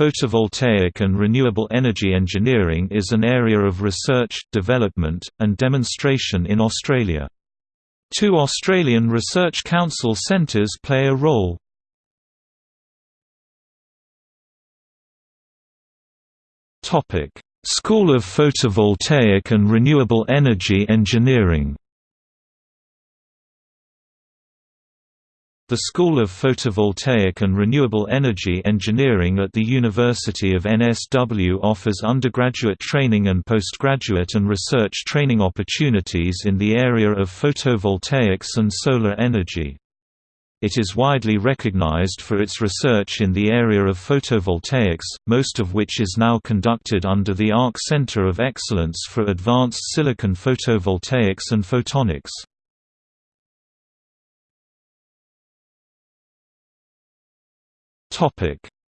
Photovoltaic and renewable energy engineering is an area of research, development, and demonstration in Australia. Two Australian Research Council centres play a role. School of Photovoltaic and Renewable Energy Engineering The School of Photovoltaic and Renewable Energy Engineering at the University of NSW offers undergraduate training and postgraduate and research training opportunities in the area of photovoltaics and solar energy. It is widely recognized for its research in the area of photovoltaics, most of which is now conducted under the ARC Center of Excellence for Advanced Silicon Photovoltaics and Photonics.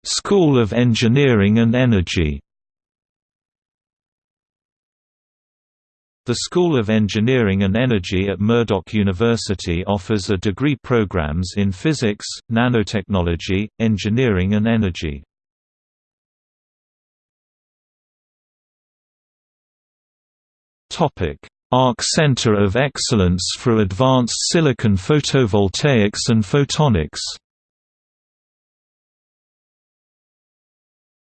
School of Engineering and Energy. The School of Engineering and Energy at Murdoch University offers a degree programs in physics, nanotechnology, engineering and energy. ARC Center of Excellence for Advanced Silicon Photovoltaics and Photonics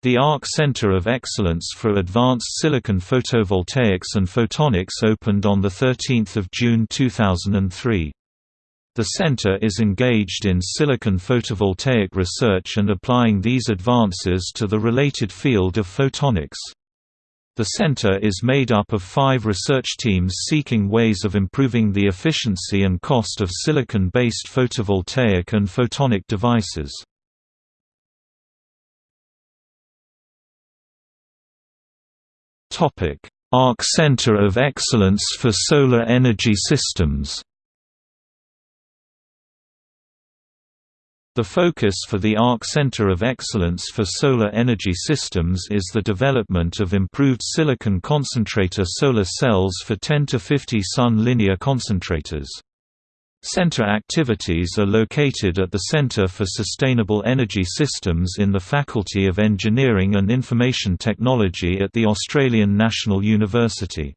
The ARC Center of Excellence for Advanced Silicon Photovoltaics and Photonics opened on 13 June 2003. The center is engaged in silicon photovoltaic research and applying these advances to the related field of photonics. The center is made up of five research teams seeking ways of improving the efficiency and cost of silicon-based photovoltaic and photonic devices. ARC Center of Excellence for Solar Energy Systems The focus for the ARC Center of Excellence for Solar Energy Systems is the development of improved silicon concentrator solar cells for 10 to 50 Sun linear concentrators. Center activities are located at the Center for Sustainable Energy Systems in the Faculty of Engineering and Information Technology at the Australian National University.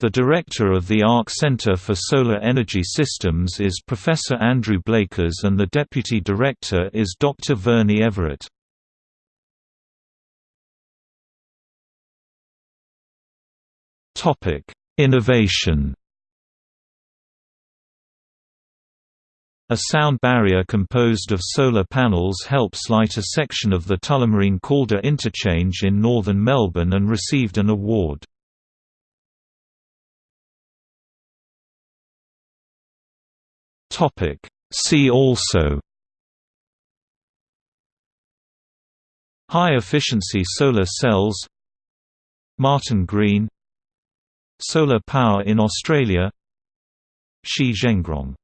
The director of the ARC Centre for Solar Energy Systems is Professor Andrew Blakers and the deputy director is Dr. Vernie Everett. Innovation A sound barrier composed of solar panels helps light a section of the Tullamarine Calder interchange in northern Melbourne and received an award. See also High-efficiency solar cells Martin Green Solar power in Australia Shi Zhengrong